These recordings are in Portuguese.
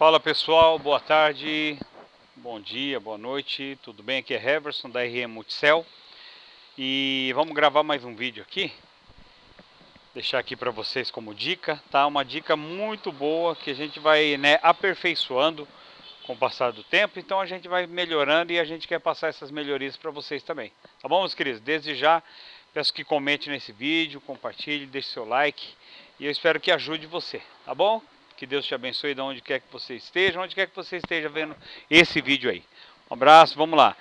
Fala pessoal, boa tarde, bom dia, boa noite, tudo bem? Aqui é Heverson da RM Multicel e vamos gravar mais um vídeo aqui deixar aqui para vocês como dica, tá? Uma dica muito boa que a gente vai né, aperfeiçoando com o passar do tempo, então a gente vai melhorando e a gente quer passar essas melhorias para vocês também, tá bom meus queridos? Desde já peço que comente nesse vídeo, compartilhe, deixe seu like e eu espero que ajude você, tá bom? Que Deus te abençoe de onde quer que você esteja, onde quer que você esteja vendo esse vídeo aí. Um abraço, vamos lá.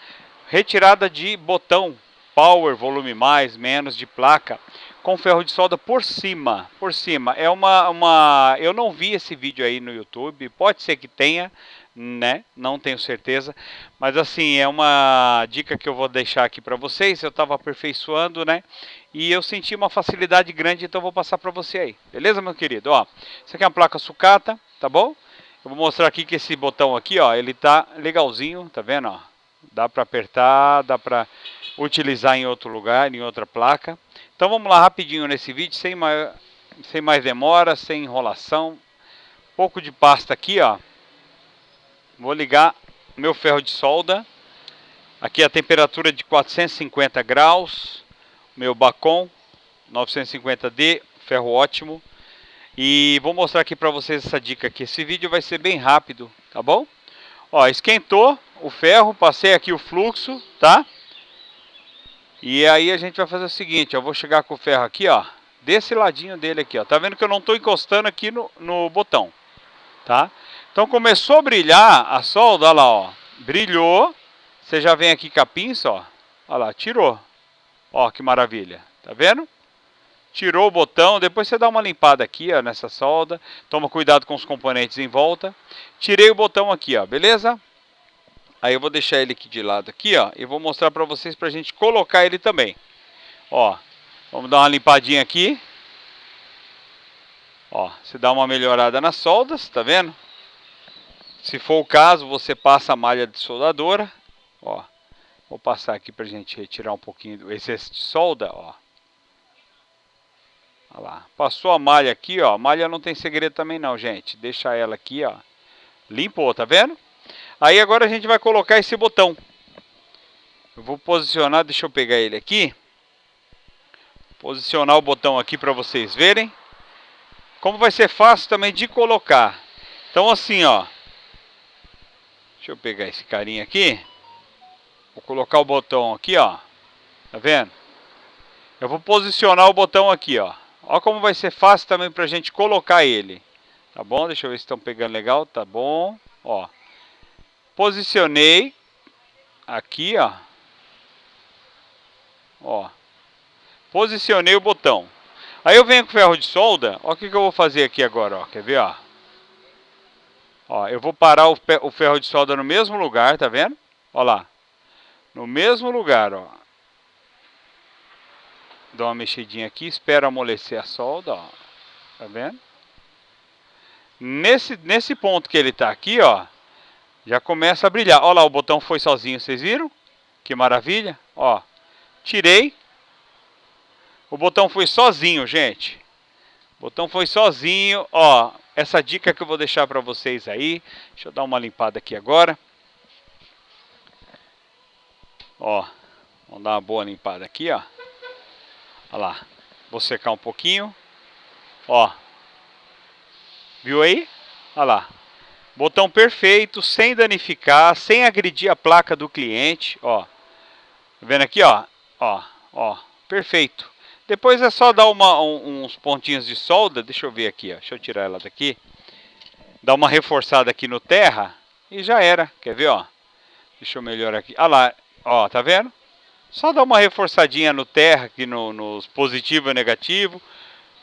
Retirada de botão power, volume mais, menos de placa com ferro de solda por cima, por cima. É uma, uma, eu não vi esse vídeo aí no YouTube, pode ser que tenha, né? Não tenho certeza, mas assim, é uma dica que eu vou deixar aqui para vocês, eu estava aperfeiçoando, né? E eu senti uma facilidade grande, então vou passar para você aí. Beleza, meu querido? Ó, isso aqui é uma placa sucata, tá bom? Eu vou mostrar aqui que esse botão aqui, ó, ele tá legalzinho, tá vendo, ó? Dá para apertar, dá para utilizar em outro lugar, em outra placa. Então vamos lá rapidinho nesse vídeo, sem mais, sem mais demora, sem enrolação. Um pouco de pasta aqui, ó. Vou ligar meu ferro de solda. Aqui a temperatura de 450 graus. Meu Bacon 950D, ferro ótimo. E vou mostrar aqui para vocês essa dica aqui. Esse vídeo vai ser bem rápido, tá bom? Ó, esquentou o ferro, passei aqui o fluxo, tá? E aí a gente vai fazer o seguinte, eu vou chegar com o ferro aqui, ó, desse ladinho dele aqui, ó. Tá vendo que eu não estou encostando aqui no, no botão, tá? Então começou a brilhar a solda, olha lá, ó. Brilhou, você já vem aqui com a pinça, ó. Olha lá, tirou. Ó, que maravilha, tá vendo? Tirou o botão, depois você dá uma limpada aqui, ó, nessa solda. Toma cuidado com os componentes em volta. Tirei o botão aqui, ó, beleza? Aí eu vou deixar ele aqui de lado aqui, ó, e vou mostrar para vocês para a gente colocar ele também. Ó, vamos dar uma limpadinha aqui. Ó, você dá uma melhorada nas soldas, tá vendo? Se for o caso, você passa a malha de soldadora, ó. Vou passar aqui pra gente retirar um pouquinho do excesso de solda, ó. Olha lá. Passou a malha aqui, ó. A malha não tem segredo também não, gente. Deixa ela aqui, ó. Limpou, tá vendo? Aí agora a gente vai colocar esse botão. Eu vou posicionar, deixa eu pegar ele aqui. Posicionar o botão aqui para vocês verem. Como vai ser fácil também de colocar. Então assim, ó. Deixa eu pegar esse carinha aqui. Vou colocar o botão aqui, ó. Tá vendo? Eu vou posicionar o botão aqui, ó. Ó como vai ser fácil também pra gente colocar ele. Tá bom? Deixa eu ver se estão pegando legal. Tá bom. Ó posicionei aqui, ó. Ó. Posicionei o botão. Aí eu venho com ferro de solda, ó o que, que eu vou fazer aqui agora, ó. Quer ver, ó? Ó, eu vou parar o, ferro de solda no mesmo lugar, tá vendo? Ó lá. No mesmo lugar, ó. Dá uma mexidinha aqui, espero amolecer a solda, ó. Tá vendo? Nesse, nesse ponto que ele tá aqui, ó, já começa a brilhar. Olha lá, o botão foi sozinho, vocês viram? Que maravilha. Ó, tirei. O botão foi sozinho, gente. O botão foi sozinho. Ó, essa dica que eu vou deixar para vocês aí. Deixa eu dar uma limpada aqui agora. Ó, vamos dar uma boa limpada aqui, ó. Olha lá. Vou secar um pouquinho. Ó. Viu aí? Olha lá. Botão perfeito, sem danificar, sem agredir a placa do cliente, ó. Tá vendo aqui, ó? Ó, ó, perfeito. Depois é só dar uma, um, uns pontinhos de solda, deixa eu ver aqui, ó. Deixa eu tirar ela daqui. Dar uma reforçada aqui no terra e já era. Quer ver, ó? Deixa eu melhorar aqui. Ah lá, ó, tá vendo? Só dar uma reforçadinha no terra aqui no, nos positivo e negativo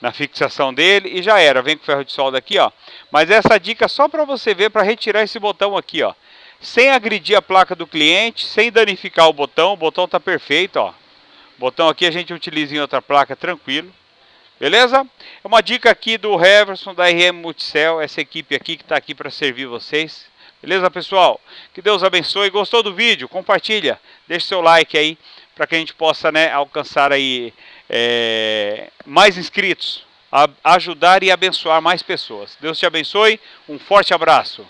na fixação dele e já era. Vem com ferro de solda aqui, ó. Mas essa dica é só para você ver para retirar esse botão aqui, ó. Sem agredir a placa do cliente, sem danificar o botão. O botão tá perfeito, ó. Botão aqui a gente utiliza em outra placa tranquilo. Beleza? É uma dica aqui do Heverson da RM Multicel, essa equipe aqui que está aqui para servir vocês. Beleza, pessoal? Que Deus abençoe. Gostou do vídeo? Compartilha. Deixe seu like aí para que a gente possa né, alcançar aí é, mais inscritos, ajudar e abençoar mais pessoas. Deus te abençoe, um forte abraço.